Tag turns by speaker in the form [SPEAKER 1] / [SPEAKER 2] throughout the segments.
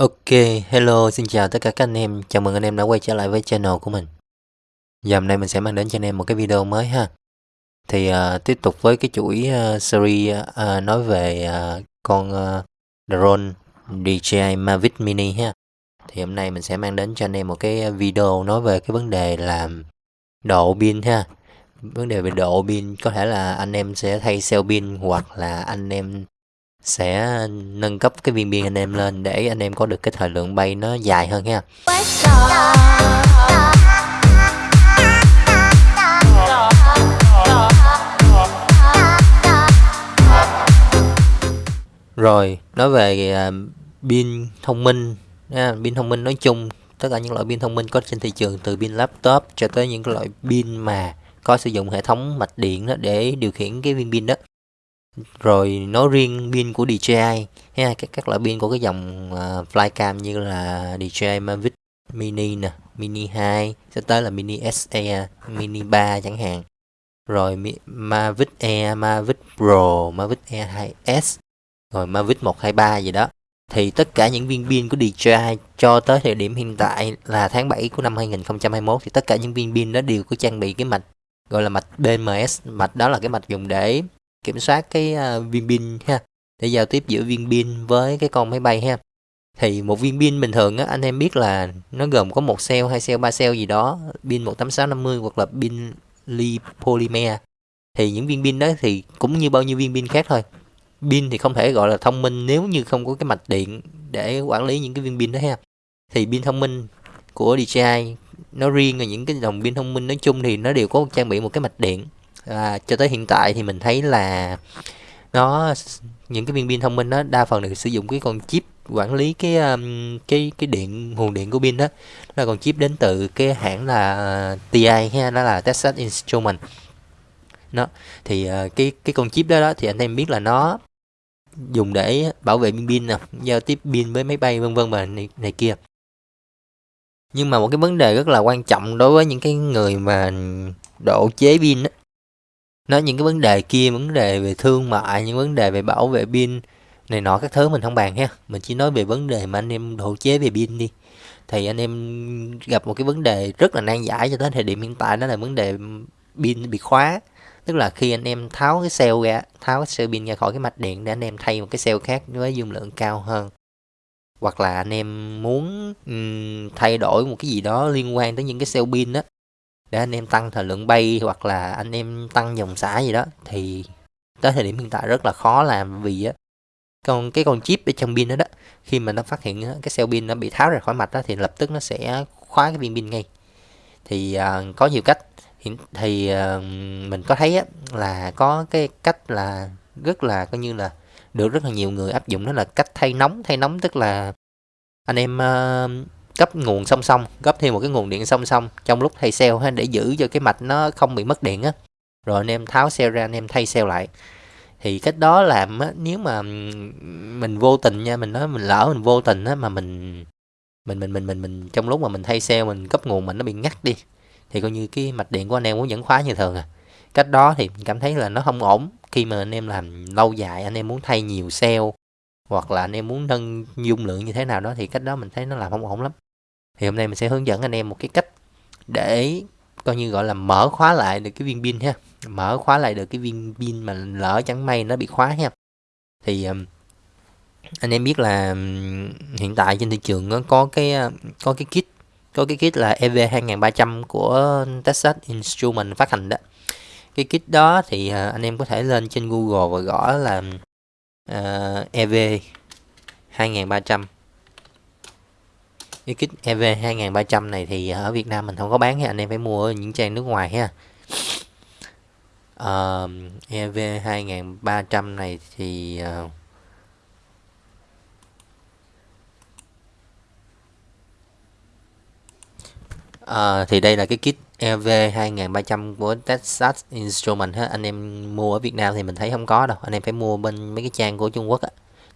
[SPEAKER 1] Ok, hello, xin chào tất cả các anh em, chào mừng anh em đã quay trở lại với channel của mình. Giờ hôm nay mình sẽ mang đến cho anh em một cái video mới ha. Thì uh, tiếp tục với cái chuỗi uh, series uh, nói về uh, con uh, drone DJI Mavic Mini ha. Thì hôm nay mình sẽ mang đến cho anh em một cái video nói về cái vấn đề là độ pin ha. Vấn đề về độ pin có thể là anh em sẽ thay cell pin hoặc là anh em sẽ nâng cấp cái viên pin anh em lên để anh em có được cái thời lượng bay nó dài hơn ha. Rồi nói về uh, pin thông minh pin thông minh nói chung tất cả những loại pin thông minh có trên thị trường từ pin laptop cho tới những cái loại pin mà có sử dụng hệ thống mạch điện đó để điều khiển cái viên pin đó rồi nói riêng pin của DJI ha các các loại pin của cái dòng uh, flycam như là DJI Mavic Mini nè Mini 2 sẽ tới là Mini SE Mini 3 chẳng hạn. Rồi Mavic Air Mavic Pro Mavic Air 2S rồi Mavic 123 gì đó. Thì tất cả những viên pin của DJI cho tới thời điểm hiện tại là tháng 7 của năm 2021 thì tất cả những viên pin đó đều có trang bị cái mạch gọi là mạch BMS mạch đó là cái mạch dùng để kiểm soát cái uh, viên pin ha. Để giao tiếp giữa viên pin với cái con máy bay ha. Thì một viên pin bình thường á anh em biết là nó gồm có một cell hai cell ba cell gì đó pin 18650 hoặc là pin li polymer thì những viên pin đó thì cũng như bao nhiêu viên pin khác thôi. Pin thì không thể gọi là thông minh nếu như không có cái mạch điện để quản lý những cái viên pin đó ha. Thì pin thông minh của DJI nó riêng và những cái dòng pin thông minh nói chung thì nó đều có trang bị một cái mạch điện à, cho tới hiện tại thì mình thấy là nó những cái viên pin thông minh đó đa phần được sử dụng cái con chip quản lý cái um, cái cái điện nguồn điện của pin đó. Là con chip đến từ cái hãng là à, TI ha đó là Texas Instrument nó thì uh, cái cái con chip đó đó thì anh em biết là nó dùng để bảo vệ pin pin nè giao tiếp pin với máy bay vân vân và này, này kia. Nhưng mà một cái vấn đề rất là quan trọng đối với những cái người mà độ chế pin đó, nói những cái vấn đề kia vấn đề về thương mại những vấn đề về bảo vệ pin này nọ các thứ mình không bàn ha. Mình chỉ nói về vấn đề mà anh em độ chế về pin đi. Thì anh em gặp một cái vấn đề rất là nan giải cho tới thời điểm hiện tại đó là vấn đề pin bị khóa. Tức là khi anh em tháo cái cell ra tháo cái cell pin ra khỏi cái mạch điện để anh em thay một cái cell khác với dung lượng cao hơn. Hoặc là anh em muốn um, thay đổi một cái gì đó liên quan tới những cái cell pin đó để anh em tăng thời lượng bay hoặc là anh em tăng dòng xả gì đó thì tới thời điểm hiện tại rất là khó làm vì á con cái con chip ở trong pin đó đó khi mà nó phát hiện cái cell pin nó bị tháo ra khỏi mạch đó thì lập tức nó sẽ khóa cái viên pin ngay. Thì uh, có nhiều cách. Thì, thì uh, mình có thấy á, là có cái cách là rất là coi như là được rất là nhiều người áp dụng đó là cách thay nóng. Thay nóng tức là anh em uh, cấp nguồn song song cấp thêm một cái nguồn điện song song. Trong lúc thay cell ha, để giữ cho cái mạch nó không bị mất điện á. Rồi anh em tháo cell ra, anh em thay cell lại. Thì cách đó làm á, nếu mà mình vô tình nha, mình nói mình lỡ mình vô tình á, mà mình mình mình mình mình mình, trong lúc mà mình thay cell, mình cấp nguồn mình nó bị ngắt đi, thì coi như cái mạch điện của anh em cũng vẫn khóa như thường à. Cách đó thì mình cảm thấy là nó không ổn. Khi mà anh em làm lâu dài, anh em muốn thay nhiều cell, hoặc là anh em muốn nâng dung lượng như thế nào đó, thì cách đó mình thấy nó làm không ổn lắm thì hôm nay mình sẽ hướng dẫn anh em một cái cách để coi như gọi là mở khóa lại được cái viên pin ha. Mở khóa lại được cái viên pin mà lỡ chẳng may nó bị khóa ha. Thì um, anh em biết là um, hiện tại trên thị trường nó có cái um, có cái kit có cái kit là EV 2300 của Texas Instrument phát hành đó. Cái kit đó thì uh, anh em có thể lên trên Google và gõ là uh, EV 2300 cái kit EV 2300 này thì ở Việt Nam mình không có bán anh em phải mua ở những trang nước ngoài ha. Uh, EV 2300 này thì uh, uh, thì đây là cái kit EV 2300 của Texas Instrument ha. Anh em mua ở Việt Nam thì mình thấy không có đâu. Anh em phải mua bên mấy cái trang của Trung Quốc á.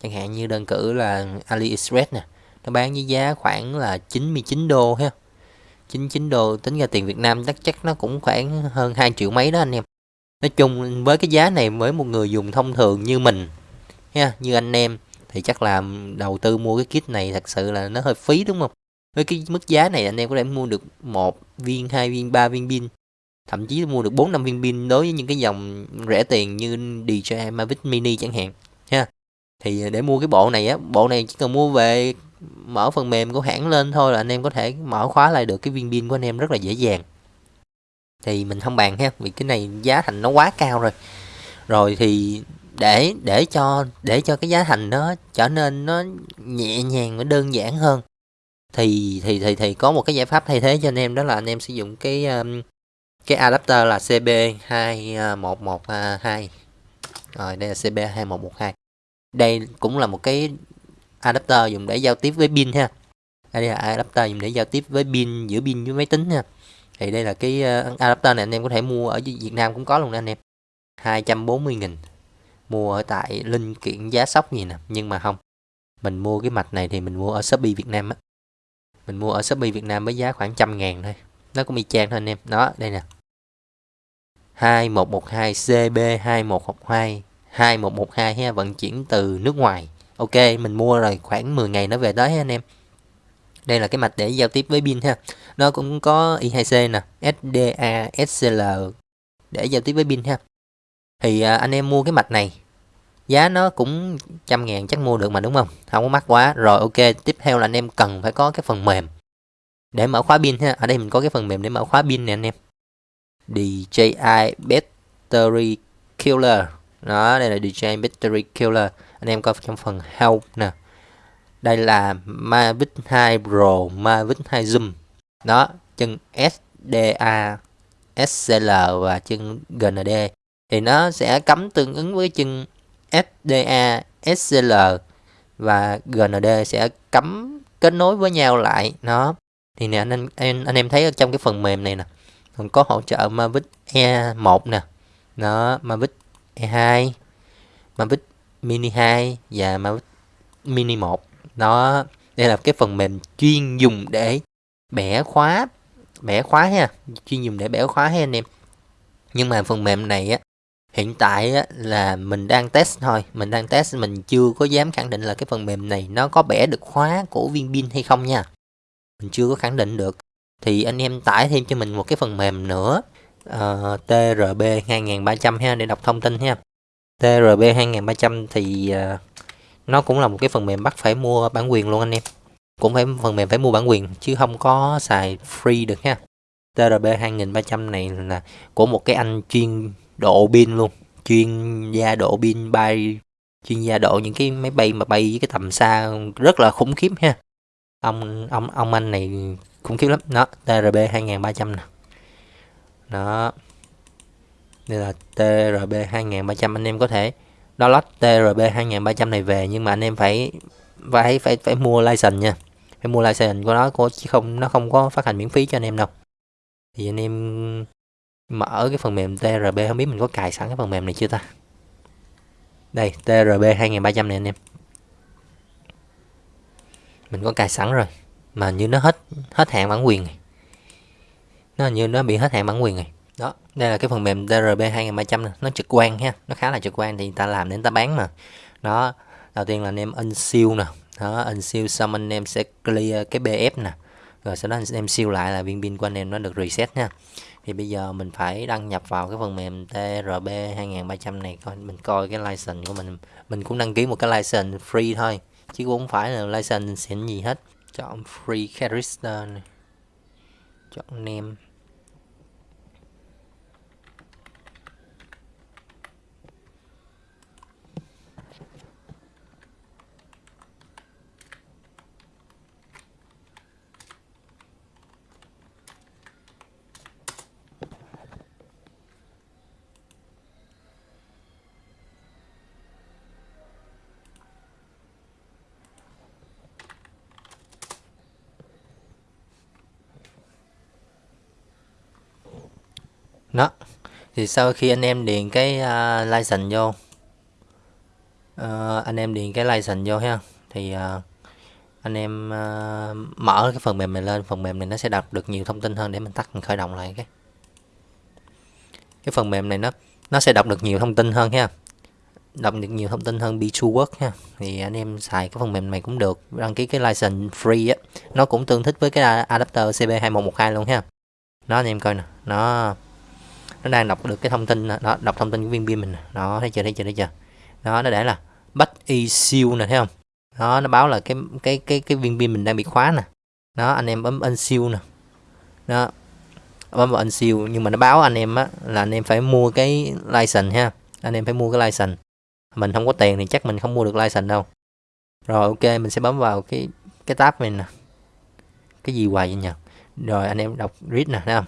[SPEAKER 1] Chẳng hạn như đơn cử là AliExpress nè nó bán với giá khoảng là 99 đô ha. 99 đô, tính ra tiền Việt Nam chắc chắc nó cũng khoảng hơn 2 triệu mấy đó anh em. Nói chung với cái giá này, với một người dùng thông thường như mình, ha, như anh em, thì chắc là đầu tư mua cái kit này thật sự là nó hơi phí, đúng không? Với cái mức giá này anh em có thể mua được một viên, hai viên, ba viên pin, thậm chí mua được bốn, năm viên pin đối với những cái dòng rẻ tiền như DJI Mavic Mini chẳng hạn, ha. Thì à, để mua cái bộ này á, bộ này chỉ cần mua về mở phần mềm của hãng lên thôi là anh em có thể mở khóa lại được cái viên pin của anh em rất là dễ dàng. Thì mình không bàn ha, vì cái này giá thành nó quá cao rồi. Rồi thì để để cho để cho cái giá thành nó trở nên nó nhẹ nhàng và đơn giản hơn, thì thì thì thì có một cái giải pháp thay thế cho anh em, đó là anh em sử dụng cái um, cái adapter là CB2112 rồi đây là CB2112 đây cũng là một cái adapter dùng để giao tiếp với pin ha. Đây là adapter dùng để giao tiếp với pin, giữa pin với máy tính ha. Thì đây là cái ờ, adapter này anh em có thể mua ở Việt Nam cũng có luôn anh em. 240 nghìn. Mua ở tại linh kiện giá sóc gì nè, nhưng mà không. Mình mua cái mạch này thì mình mua ở Shopee Việt Nam á. Mình mua ở Shopee Việt Nam với giá khoảng trăm ngàn thôi. Nó cũng y chang thôi anh em. Đó, đây nè. 2112 CB 2112 2112 ha, vận chuyển từ nước ngoài ok mình mua rồi khoảng 10 ngày nó về tới anh em. Đây là cái mạch để giao tiếp với pin ha. Nó cũng có I2C nè SDA SCL để giao tiếp với pin ha. Thì à, anh em mua cái mạch này giá nó cũng trăm ngàn chắc mua được mà đúng không? Không có mắc quá. Rồi ok tiếp theo là anh em cần phải có cái phần mềm để mở khóa pin ha. Ở đây mình có cái phần mềm để mở khóa pin nè anh em. DJI Battery Killer. Đó đây là DJI Battery Killer anh em coi trong phần help nè. Đây là Mavic 2 Pro Mavic 2 Zoom. Đó, chân SDA SCL và chân GND thì nó sẽ cắm tương ứng với chân SDA SCL và GND sẽ cắm kết nối với nhau lại. Nó thì nè, anh em anh em thấy ở trong cái phần mềm này nè, còn có hỗ trợ Mavic E1 nè. Nó Mavic E2 Mavic Mini 2 và Mavic Mini 1 nó đây là cái phần mềm chuyên dùng để bẻ khóa bẻ khóa ha chuyên dùng để bẻ khóa ha anh em. Nhưng mà phần mềm này á hiện tại á, là mình đang test thôi mình đang test mình chưa có dám khẳng định là cái phần mềm này nó có bẻ được khóa của viên pin hay không nha. Mình chưa có khẳng định được. Thì anh em tải thêm cho mình một cái phần mềm nữa uh, TRB 2300 ha để đọc thông tin ha. TRB 2300 thì ờ, nó cũng là một cái phần mềm bắt phải mua bản quyền luôn anh em. Cũng phải phần mềm phải mua bản quyền, chứ không có xài free được nha TRB 2300 này là của một cái anh chuyên độ pin luôn. Chuyên gia độ pin, bay, chuyên gia độ những cái máy bay mà bay với cái tầm xa rất là khủng khiếp ha. Ông ông ông anh này khủng khiếp lắm. Nó TRB 2300 nè. Đó đây là TRB 2300 anh em có thể download TRB 2300 này về, nhưng mà anh em phải phải phải phải mua license nha. Phải mua license của nó chứ không, nó không có phát hành miễn phí cho anh em đâu. Thì anh em mở cái phần mềm TRB không biết mình có cài sẵn cái phần mềm này chưa ta? Đây TRB 2300 này anh em. Mình có cài sẵn rồi, mà như nó hết hết hạn bản quyền này. Nó như nó bị hết hạn bản quyền này đó, đây là cái phần mềm TRB 2300 này. nó trực quan ha, nó khá là trực quan thì người ta làm đến ta bán mà. Đó, đầu tiên là anh em siêu nè, đó in siêu xong anh em sẽ clear cái BF nè, rồi sau đó anh em siêu lại là viên pin của anh em nó được reset nha thì bây giờ mình phải đăng nhập vào cái phần mềm TRB 2300 này coi, mình coi cái license của mình mình cũng đăng ký một cái license free thôi, chứ cũng không phải là license xịn gì hết. Chọn free character này, chọn name đó thì sau khi anh em điền cái uh, license vô uh, anh em điền cái license vô ha thì uh, anh em uh, mở cái phần mềm này lên phần mềm này nó sẽ đọc được nhiều thông tin hơn để mình tắt mình khởi động lại cái. Cái phần mềm này nó nó sẽ đọc được nhiều thông tin hơn ha đọc được nhiều thông tin hơn B2 Work ha. Thì anh em xài cái phần mềm này cũng được đăng ký cái license free á nó cũng tương thích với cái adapter CB2112 luôn ha. Nó anh em coi nè nó nó đang đọc được cái thông tin nó đọc thông tin của viên pin mình nó thấy chưa thấy chưa thấy chưa? Đó, nó để là bắt issue nè, thấy không? Đó, nó báo là cái cái cái cái viên pin mình đang bị khóa nè. Đó, anh em bấm unseel nè. Đó bấm vào siêu, nhưng mà nó báo anh em á, là anh em phải mua cái license ha. Anh em phải mua cái license. Mình không có tiền thì chắc mình không mua được license đâu. Rồi, ok, mình sẽ bấm vào cái cái tab này nè. Cái gì hoài vậy nhỉ rồi, anh em đọc read nè, thấy không?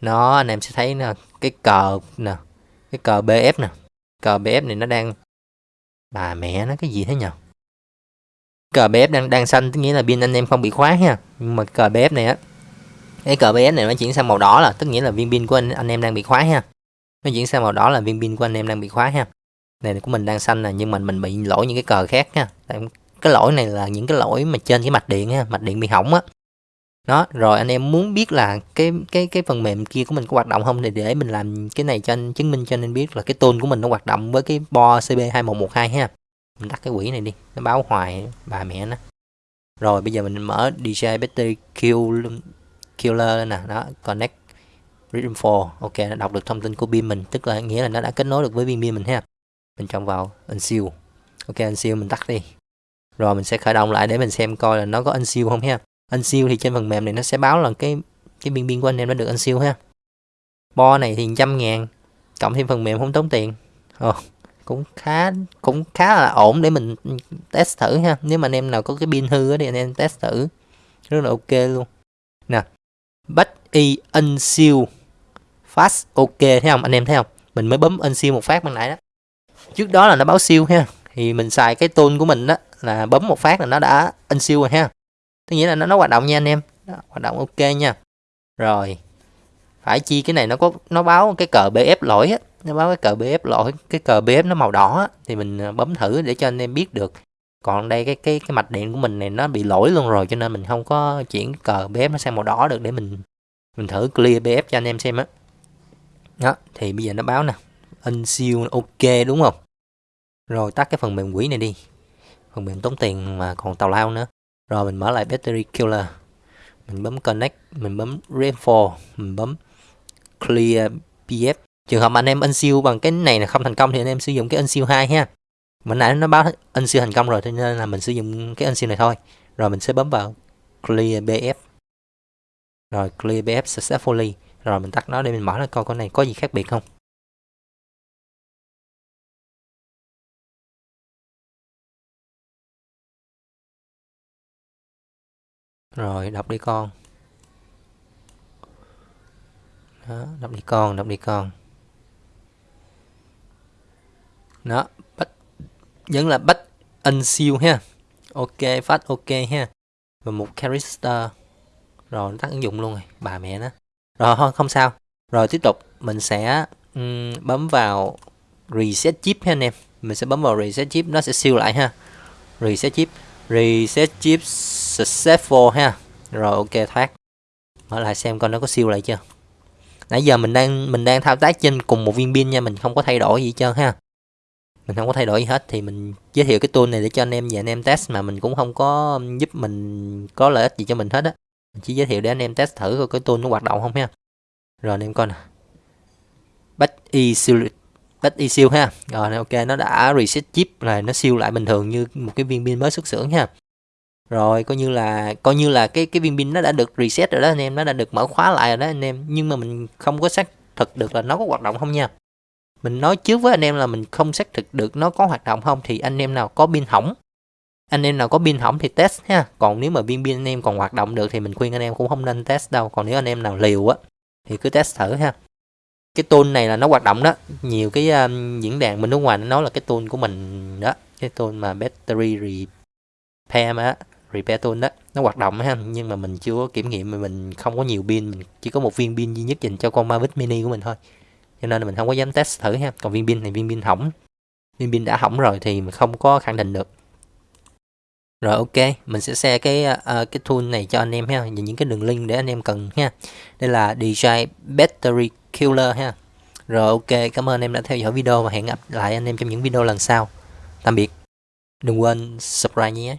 [SPEAKER 1] Nó, anh em sẽ thấy nè, cái cờ nè, cái cờ bf nè. Cờ bf này nó đang, bà mẹ nó cái gì thế nhở cờ bf đang đang xanh, tức nghĩa là pin anh em không bị khóa ha. Nhưng mà cờ bf này á, cái cờ bf này nó chuyển sang màu đỏ là, tức nghĩa là viên pin của anh anh em đang bị khóa ha. Nó chuyển sang màu đỏ là viên pin của anh em đang bị khóa ha. Này của mình đang xanh nè, nhưng mà mình bị lỗi những cái cờ khác ha. Cái lỗi này là những cái lỗi mà trên cái mạch điện ha, mạch điện bị hỏng á đó, rồi anh em muốn biết là cái cái cái phần mềm kia của mình có hoạt động không thì để mình làm cái này cho anh, chứng minh cho anh biết là cái tôn của mình nó hoạt động với cái bo cb 2112 ha. Mình tắt cái quỹ này đi, nó báo hoài bà mẹ nó. Rồi, bây giờ mình mở DJ battery kill killer nè, đó, connect Rhythm for ok, nó đọc được thông tin của pin mình, tức là nghĩa là nó đã kết nối được với pin pin mình ha. Mình chọn vào unseal. Ok, unseal mình tắt đi. Rồi, mình sẽ khởi động lại để mình xem coi là nó có unseal không ha unseal thì trên phần mềm này nó sẽ báo là cái cái biên biên của anh em đã được unseal ha. Bo này thì trăm ngàn cộng thêm phần mềm không tốn tiền. Oh, cũng khá cũng khá là ổn để mình test thử ha. Nếu mà anh em nào có cái pin hư thì anh em test thử. Rất là ok luôn. Nè bắt y unseal fast ok thấy không? Anh em thấy không? Mình mới bấm unseal một phát ban nãy đó. Trước đó là nó báo siêu ha. Thì mình xài cái tool của mình đó là bấm một phát là nó đã unseal rồi ha tức nghĩa là nó, nó hoạt động nha anh em. Đó, hoạt động ok nha. Rồi. Phải chi cái này nó có nó báo cái cờ bf lỗi á. Nó báo cái cờ bf lỗi cái cờ bf nó màu đỏ á, thì mình à, bấm thử để cho anh em biết được. Còn đây cái cái cái mạch điện của mình này nó bị lỗi luôn rồi cho nên mình không có chuyển cờ bf nó sang màu đỏ được để mình mình thử clear bf cho anh em xem á. Đó. đó thì bây giờ nó báo nè. Unseal ok đúng không? Rồi tắt cái phần mềm quỷ này đi. Phần mềm tốn tiền mà còn tào lao nữa rồi mình mở lại battery killer. Mình bấm connect, mình bấm rainfall mình bấm clear pf trường hợp anh em unseal bằng cái này là không thành công thì anh em sử dụng cái unseal 2 ha. Mình nãy nó báo unseal thành công rồi cho nên là mình sử dụng cái unseal này thôi. Rồi mình sẽ bấm vào clear bf rồi clear bf successfully. Rồi mình tắt nó để mình mở ra coi con này có gì khác biệt không. Rồi đọc đi con. Đó đọc đi con đọc đi con. Đó bắt vẫn là bắt unseal ha. Ok phát ok ha. Và một character. Rồi nó tắt ứng dụng luôn rồi bà mẹ nó. Rồi thôi không sao. Rồi tiếp tục mình sẽ um, bấm vào reset chip ha anh em. Mình sẽ bấm vào reset chip nó sẽ siêu lại ha. Reset chip reset chip successful ha. Rồi, ok, thoát. Mở lại xem coi nó có siêu lại chưa. Nãy giờ mình đang mình đang thao tác trên cùng một viên pin nha, mình không có thay đổi gì hết trơn ha. Mình không có thay đổi gì hết, thì mình giới thiệu cái tool này để cho anh em và anh em test mà mình cũng không có giúp mình có lợi ích gì cho mình hết á. Mình chỉ giới thiệu để anh em test thử coi cái tool nó hoạt động không ha. Rồi, anh em coi nè. Bắt y siêu bắt y siêu ha. Rồi, ok, nó đã reset chip là nó siêu lại bình thường như một cái viên pin mới xuất xưởng ha rồi coi như là coi như là cái cái viên pin nó đã được reset rồi đó anh em. Nó đã được mở khóa lại rồi đó anh em. Nhưng mà mình không có xác thực được là nó có hoạt động không nha. Mình nói trước với anh em là mình không xác thực được nó có hoạt động không thì anh em nào có pin hỏng. Anh em nào có pin hỏng thì test ha. Còn nếu mà viên pin anh em còn hoạt động được thì mình khuyên anh em cũng không nên test đâu. Còn nếu anh em nào liều á thì cứ test thử ha. Cái tool này là nó hoạt động đó. Nhiều cái um, diễn đàn bên nước ngoài nó nói là cái tool của mình đó. Cái tool mà battery repair mà repair tool đó. Nó hoạt động ha nhưng mà mình chưa có kiểm nghiệm mà mình không có nhiều pin mình chỉ có một viên pin duy nhất dành cho con Mavic mini của mình thôi. Cho nên là mình không có dám test thử ha. Còn viên pin này viên pin hỏng. Viên pin đã hỏng rồi thì mình không có khẳng định được. Rồi ok mình sẽ share cái uh, cái tool này cho anh em ha. Những cái đường link để anh em cần ha. Đây là DJI Battery Killer ha. Rồi ok cảm ơn anh em đã theo dõi video và hẹn gặp lại anh em trong những video lần sau. Tạm biệt. Đừng quên subscribe nhé.